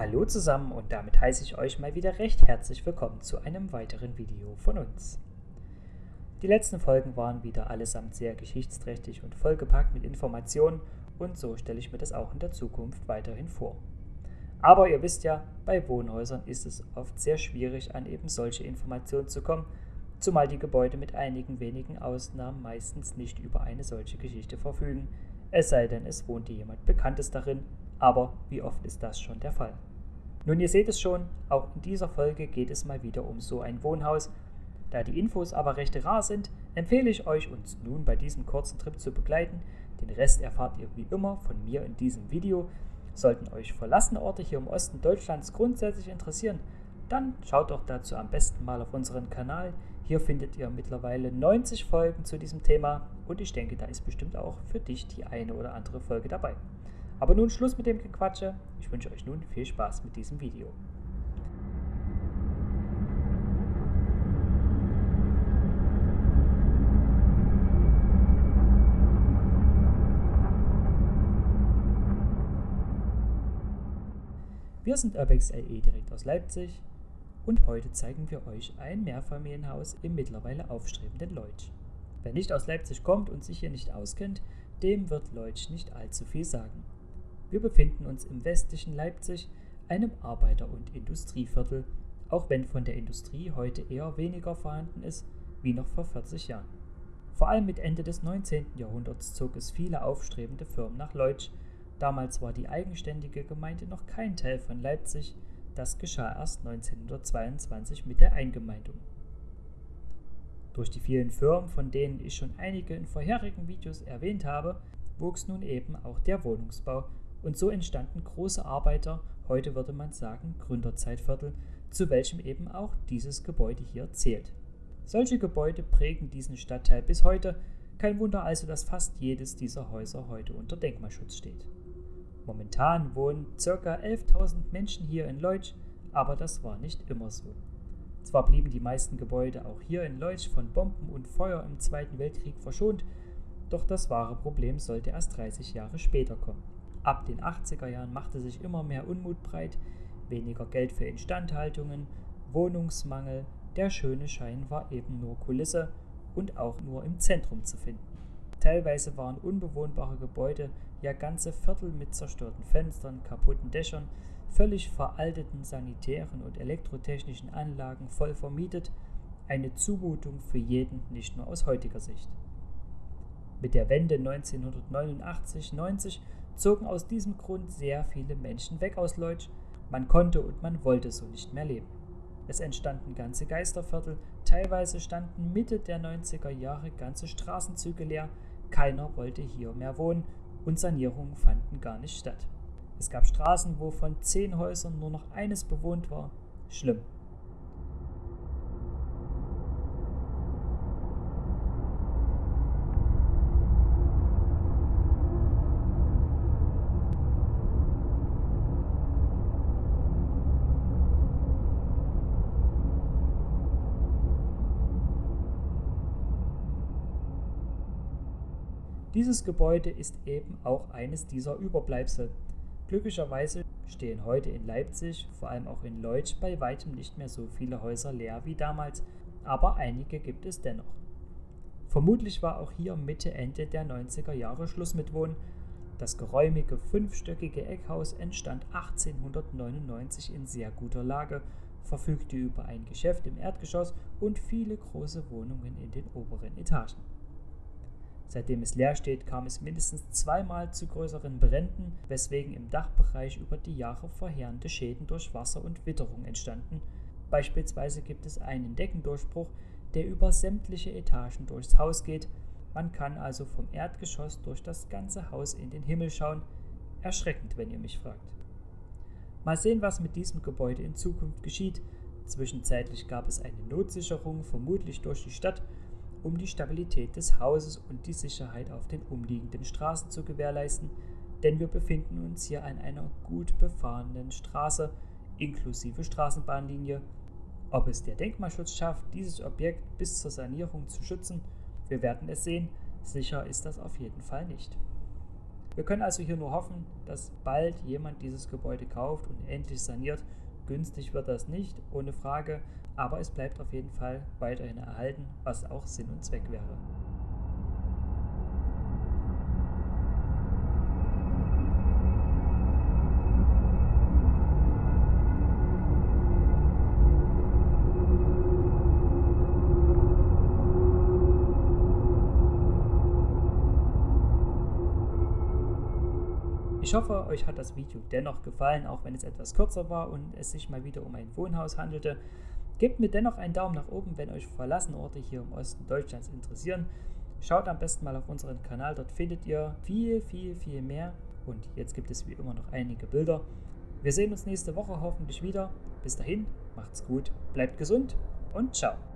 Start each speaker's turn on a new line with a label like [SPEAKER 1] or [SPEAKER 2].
[SPEAKER 1] Hallo zusammen und damit heiße ich euch mal wieder recht herzlich willkommen zu einem weiteren Video von uns. Die letzten Folgen waren wieder allesamt sehr geschichtsträchtig und vollgepackt mit Informationen und so stelle ich mir das auch in der Zukunft weiterhin vor. Aber ihr wisst ja, bei Wohnhäusern ist es oft sehr schwierig, an eben solche Informationen zu kommen, zumal die Gebäude mit einigen wenigen Ausnahmen meistens nicht über eine solche Geschichte verfügen, es sei denn, es wohnt jemand Bekanntes darin, aber wie oft ist das schon der Fall? Nun, ihr seht es schon, auch in dieser Folge geht es mal wieder um so ein Wohnhaus. Da die Infos aber recht rar sind, empfehle ich euch, uns nun bei diesem kurzen Trip zu begleiten. Den Rest erfahrt ihr wie immer von mir in diesem Video. Sollten euch verlassene Orte hier im Osten Deutschlands grundsätzlich interessieren, dann schaut doch dazu am besten mal auf unseren Kanal. Hier findet ihr mittlerweile 90 Folgen zu diesem Thema und ich denke, da ist bestimmt auch für dich die eine oder andere Folge dabei. Aber nun Schluss mit dem Gequatsche. Ich wünsche euch nun viel Spaß mit diesem Video. Wir sind Urbex LE direkt aus Leipzig und heute zeigen wir euch ein Mehrfamilienhaus im mittlerweile aufstrebenden Leutsch. Wer nicht aus Leipzig kommt und sich hier nicht auskennt, dem wird Leutsch nicht allzu viel sagen. Wir befinden uns im westlichen Leipzig, einem Arbeiter- und Industrieviertel, auch wenn von der Industrie heute eher weniger vorhanden ist wie noch vor 40 Jahren. Vor allem mit Ende des 19. Jahrhunderts zog es viele aufstrebende Firmen nach Leutsch. Damals war die eigenständige Gemeinde noch kein Teil von Leipzig. Das geschah erst 1922 mit der Eingemeindung. Durch die vielen Firmen, von denen ich schon einige in vorherigen Videos erwähnt habe, wuchs nun eben auch der Wohnungsbau und so entstanden große Arbeiter, heute würde man sagen Gründerzeitviertel, zu welchem eben auch dieses Gebäude hier zählt. Solche Gebäude prägen diesen Stadtteil bis heute, kein Wunder also, dass fast jedes dieser Häuser heute unter Denkmalschutz steht. Momentan wohnen ca. 11.000 Menschen hier in Leutsch, aber das war nicht immer so. Zwar blieben die meisten Gebäude auch hier in Leutsch von Bomben und Feuer im Zweiten Weltkrieg verschont, doch das wahre Problem sollte erst 30 Jahre später kommen. Ab den 80er Jahren machte sich immer mehr Unmut breit, weniger Geld für Instandhaltungen, Wohnungsmangel, der schöne Schein war eben nur Kulisse und auch nur im Zentrum zu finden. Teilweise waren unbewohnbare Gebäude, ja ganze Viertel mit zerstörten Fenstern, kaputten Dächern, völlig veralteten sanitären und elektrotechnischen Anlagen voll vermietet, eine Zumutung für jeden, nicht nur aus heutiger Sicht. Mit der Wende 1989-90 zogen aus diesem Grund sehr viele Menschen weg aus Leutsch. Man konnte und man wollte so nicht mehr leben. Es entstanden ganze Geisterviertel, teilweise standen Mitte der 90er Jahre ganze Straßenzüge leer, keiner wollte hier mehr wohnen und Sanierungen fanden gar nicht statt. Es gab Straßen, wo von zehn Häusern nur noch eines bewohnt war. Schlimm. Dieses Gebäude ist eben auch eines dieser Überbleibsel. Glücklicherweise stehen heute in Leipzig, vor allem auch in Leutsch, bei weitem nicht mehr so viele Häuser leer wie damals, aber einige gibt es dennoch. Vermutlich war auch hier Mitte, Ende der 90er Jahre Schluss mit Wohnen. Das geräumige fünfstöckige Eckhaus entstand 1899 in sehr guter Lage, verfügte über ein Geschäft im Erdgeschoss und viele große Wohnungen in den oberen Etagen. Seitdem es leer steht, kam es mindestens zweimal zu größeren Bränden, weswegen im Dachbereich über die Jahre verheerende Schäden durch Wasser und Witterung entstanden. Beispielsweise gibt es einen Deckendurchbruch, der über sämtliche Etagen durchs Haus geht. Man kann also vom Erdgeschoss durch das ganze Haus in den Himmel schauen. Erschreckend, wenn ihr mich fragt. Mal sehen, was mit diesem Gebäude in Zukunft geschieht. Zwischenzeitlich gab es eine Notsicherung, vermutlich durch die Stadt, um die Stabilität des Hauses und die Sicherheit auf den umliegenden Straßen zu gewährleisten, denn wir befinden uns hier an einer gut befahrenen Straße inklusive Straßenbahnlinie. Ob es der Denkmalschutz schafft, dieses Objekt bis zur Sanierung zu schützen, wir werden es sehen, sicher ist das auf jeden Fall nicht. Wir können also hier nur hoffen, dass bald jemand dieses Gebäude kauft und endlich saniert. Günstig wird das nicht, ohne Frage, aber es bleibt auf jeden Fall weiterhin erhalten, was auch Sinn und Zweck wäre. Ich hoffe, euch hat das Video dennoch gefallen, auch wenn es etwas kürzer war und es sich mal wieder um ein Wohnhaus handelte. Gebt mir dennoch einen Daumen nach oben, wenn euch verlassene Orte hier im Osten Deutschlands interessieren. Schaut am besten mal auf unseren Kanal, dort findet ihr viel, viel, viel mehr. Und jetzt gibt es wie immer noch einige Bilder. Wir sehen uns nächste Woche hoffentlich wieder. Bis dahin, macht's gut, bleibt gesund und ciao.